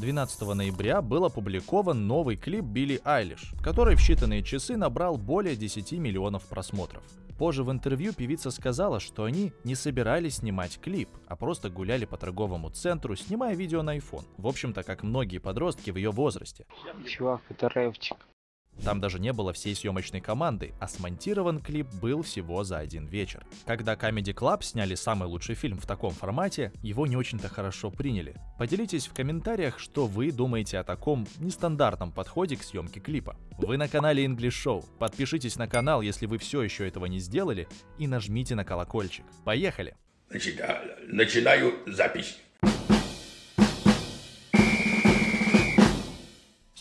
12 ноября был опубликован новый клип Билли Айлиш, который в считанные часы набрал более 10 миллионов просмотров. Позже в интервью певица сказала, что они не собирались снимать клип, а просто гуляли по торговому центру, снимая видео на iPhone. В общем-то, как многие подростки в ее возрасте. Чувак, это рэпчик. Там даже не было всей съемочной команды, а смонтирован клип был всего за один вечер. Когда Comedy Club сняли самый лучший фильм в таком формате, его не очень-то хорошо приняли. Поделитесь в комментариях, что вы думаете о таком нестандартном подходе к съемке клипа. Вы на канале English Show. Подпишитесь на канал, если вы все еще этого не сделали, и нажмите на колокольчик. Поехали! Начинаю запись.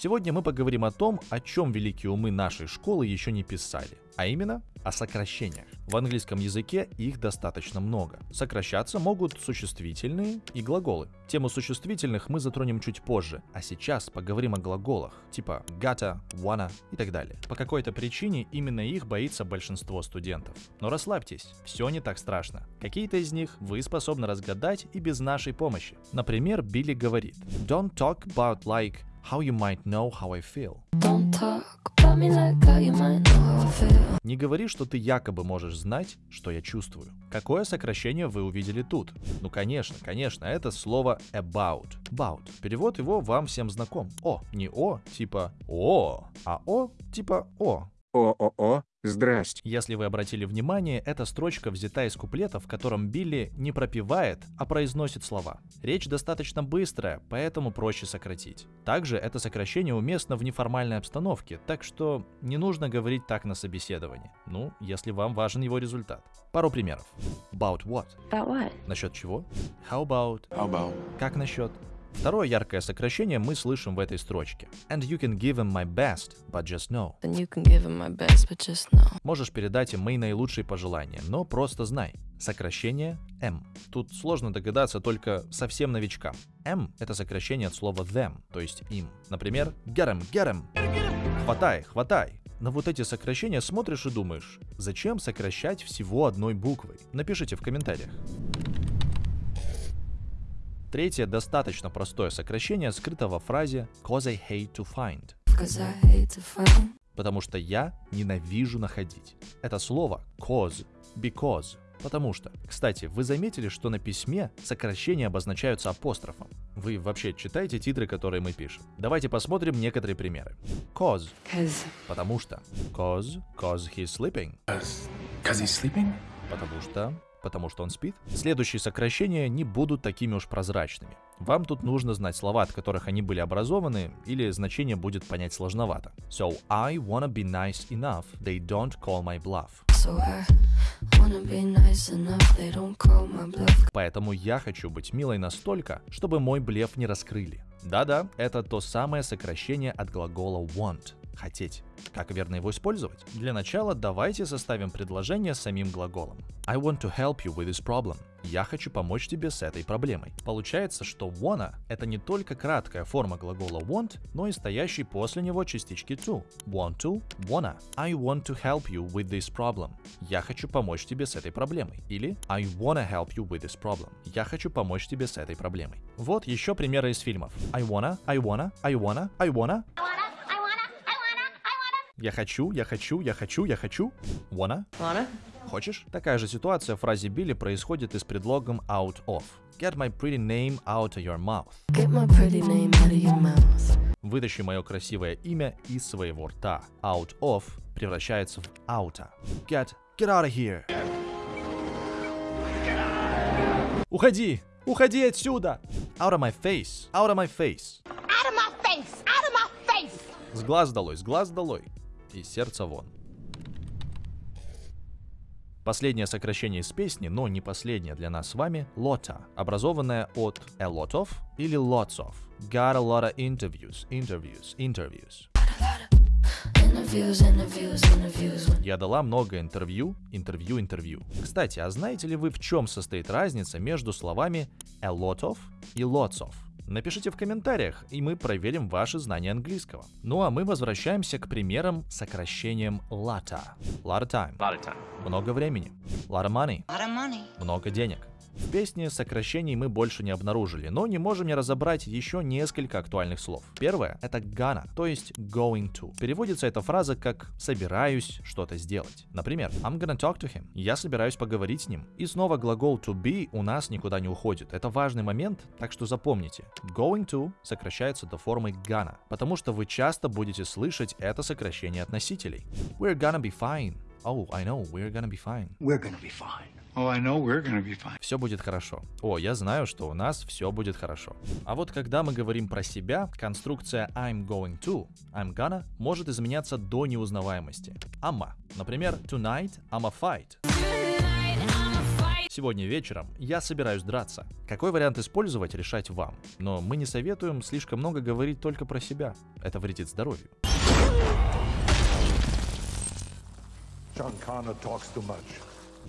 Сегодня мы поговорим о том, о чем великие умы нашей школы еще не писали, а именно о сокращениях. В английском языке их достаточно много. Сокращаться могут существительные и глаголы. Тему существительных мы затронем чуть позже, а сейчас поговорим о глаголах, типа gotta, wanna и так далее. По какой-то причине именно их боится большинство студентов. Но расслабьтесь, все не так страшно. Какие-то из них вы способны разгадать и без нашей помощи. Например, Билли говорит Don't talk about like how you might know how I feel. Don't talk about me like how you might know how I feel. Не говори, что ты якобы можешь знать, что я чувствую. Какое сокращение вы увидели тут? Ну конечно, конечно, это слово about. About. Перевод его вам всем знаком. О, не о, типа о, а о, типа о. О-о-о, здрасте. Если вы обратили внимание, эта строчка взята из куплета, в котором Билли не пропевает, а произносит слова. Речь достаточно быстрая, поэтому проще сократить. Также это сокращение уместно в неформальной обстановке, так что не нужно говорить так на собеседовании. Ну, если вам важен его результат. Пару примеров. About what? About what? Насчет чего? How about? How about? Как насчет? Второе яркое сокращение мы слышим в этой строчке. And you can give him my best, but just know. Then you can give him my best, but just know. Можешь передать им мои наилучшие пожелания, но просто знай. Сокращение M. Тут сложно догадаться только совсем новичкам. M — это сокращение от слова them, то есть им. Например, get him, get him. Хватай, хватай. На вот эти сокращения смотришь и думаешь, зачем сокращать всего одной буквой? Напишите в комментариях. Третье достаточно простое сокращение скрыто во фразе «cause I hate to find», Cause I hate to find. потому что я ненавижу находить. Это слово cause, because, потому что. Кстати, вы заметили, что на письме сокращения обозначаются апострофом? Вы вообще читаете титры, которые мы пишем? Давайте посмотрим некоторые примеры. Cause, Cause потому что. Cause, cause he's sleeping, Cause, cause he's sleeping? потому что потому что он спит. Следующие сокращения не будут такими уж прозрачными. Вам тут нужно знать слова, от которых они были образованы, или значение будет понять сложновато. So I wanna be nice enough, they don't call my bluff. so I nice enough. They don't call my bluff. Поэтому я хочу быть милой настолько, чтобы мой блеф не раскрыли. Да-да, это то самое сокращение от глагола want – хотеть. Как верно его использовать? Для начала давайте составим предложение с самим глаголом. I want to help you with this problem. Я хочу помочь тебе с этой проблемой. Получается, что wanna — это не только краткая форма глагола want, но и стоящий после него частички to. Want to, wanna. I want to help you with this problem. Я хочу помочь тебе с этой проблемой. Или I wanna help you with this problem. Я хочу помочь тебе с этой проблемой. Вот еще примеры из фильмов. I wanna, I wanna, I wanna, I wanna. Я хочу, я хочу, я хочу, я хочу. Wanna? Wanna? Хочешь? Такая же ситуация в фразе Билли происходит и с предлогом out of. Get my pretty name out of your mouth. Get my pretty name out of your mouth. Вытащи мое красивое имя из своего рта. Out of превращается в outa. Get, get out of here. Уходи! Уходи отсюда! Out of my face! Out of my face! Out of my face! Out of my face! С глаз долой, с глаз долой. И сердце вон. Последнее сокращение из песни, но не последнее для нас с вами, LOTA, образованное от a lot of или lots of. Got a lot of. Interviews, interviews, interviews. Я дала много интервью, интервью, интервью. Кстати, а знаете ли вы, в чем состоит разница между словами a lot of и lots of? Напишите в комментариях, и мы проверим ваши знания английского. Ну а мы возвращаемся к примерам с сокращением LATA. Lot of time. lot of time. Много времени. Lot of money. Lot of money. Много денег. В песне сокращений мы больше не обнаружили, но не можем не разобрать еще несколько актуальных слов. Первое — это gonna, то есть going to. Переводится эта фраза как «собираюсь что-то сделать». Например, I'm gonna talk to him. Я собираюсь поговорить с ним. И снова глагол to be у нас никуда не уходит. Это важный момент, так что запомните. Going to сокращается до формы gonna, потому что вы часто будете слышать это сокращение от носителей. We're gonna be fine. Oh, I know, we're gonna be fine. We're gonna be fine. Oh, I know we're gonna be fine. Все будет хорошо. О, я знаю, что у нас все будет хорошо. А вот когда мы говорим про себя, конструкция I'm going to, I'm gonna может изменяться до неузнаваемости. Ама. Например, tonight I'm a fight. Сегодня вечером я собираюсь драться. Какой вариант использовать, решать вам. Но мы не советуем слишком много говорить только про себя. Это вредит здоровью. John Connor talks too much.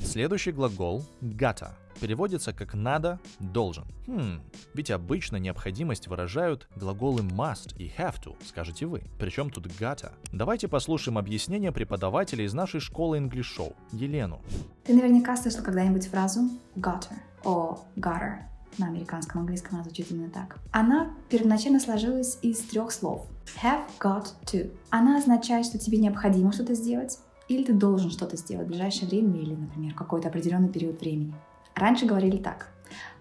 Следующий глагол gotta переводится как надо, должен. Хм, ведь обычно необходимость выражают глаголы must и have to, скажете вы. Причем тут gotta? Давайте послушаем объяснение преподавателя из нашей школы English Show, Елену. Ты наверняка слышал когда-нибудь фразу gotter о gotter. На американском английском она звучит именно так. Она первоначально сложилась из трех слов. Have got to. Она означает, что тебе необходимо что-то сделать, или ты должен что-то сделать в ближайшее время, или, например, какой-то определенный период времени. Раньше говорили так.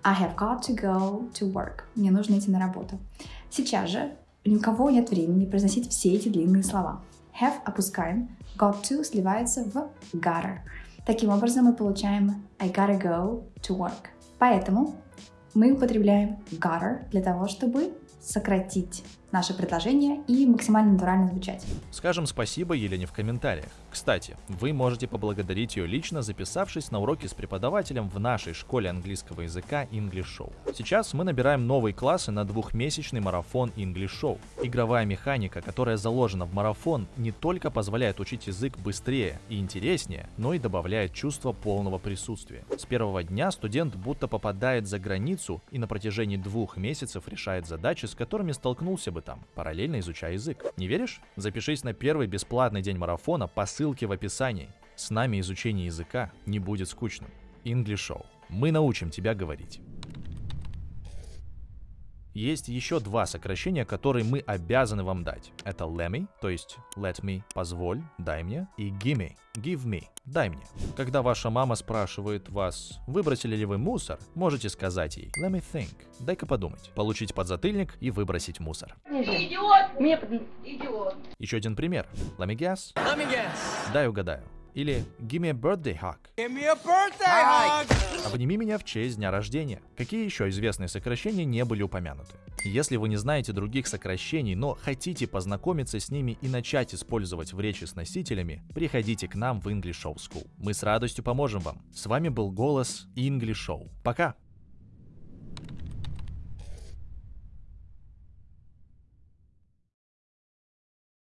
I have got to go to work. Мне нужно идти на работу. Сейчас же ни у кого нет времени произносить все эти длинные слова. Have опускаем, got to сливается в gotta. Таким образом мы получаем I gotta go to work. Поэтому мы употребляем gotta для того, чтобы сократить наше предложение и максимально натурально звучать. Скажем спасибо Елене в комментариях. Кстати, вы можете поблагодарить ее лично, записавшись на уроки с преподавателем в нашей школе английского языка English Show. Сейчас мы набираем новые классы на двухмесячный марафон English Show. Игровая механика, которая заложена в марафон, не только позволяет учить язык быстрее и интереснее, но и добавляет чувство полного присутствия. С первого дня студент будто попадает за границу и на протяжении двух месяцев решает задачи, с которыми столкнулся бы там, параллельно изучая язык. Не веришь? Запишись на первый бесплатный день марафона по ссылке в описании. С нами изучение языка не будет скучным. English Show. Мы научим тебя говорить. Есть еще два сокращения, которые мы обязаны вам дать. Это let me, то есть let me, позволь, дай мне, и gimme, give me, дай мне. Когда ваша мама спрашивает вас, выбросили ли вы мусор, можете сказать ей let me think, дай-ка подумать, получить подзатыльник и выбросить мусор. Идиот! Мне идиот. Еще один пример. Let me guess. Let me guess. Дай угадаю. Или give me a birthday hug. Give me a birthday hug. Обними меня в честь дня рождения. Какие еще известные сокращения не были упомянуты? Если вы не знаете других сокращений, но хотите познакомиться с ними и начать использовать в речи с носителями, приходите к нам в English Show School. Мы с радостью поможем вам. С вами был голос English Show. Пока!